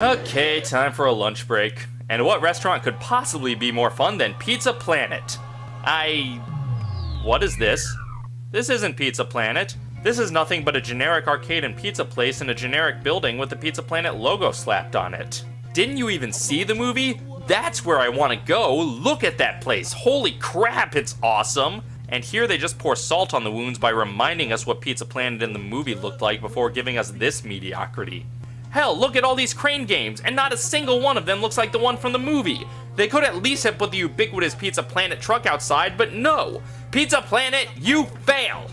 Okay, time for a lunch break. And what restaurant could possibly be more fun than Pizza Planet? I. What is this? This isn't Pizza Planet. This is nothing but a generic arcade and pizza place in a generic building with the Pizza Planet logo slapped on it. Didn't you even see the movie? That's where I want to go. Look at that place. Holy crap, it's awesome. And here they just pour salt on the wounds by reminding us what Pizza Planet in the movie looked like before giving us this mediocrity. Hell, look at all these crane games, and not a single one of them looks like the one from the movie. They could at least have put the ubiquitous Pizza Planet truck outside, but no! Pizza Planet, you fail!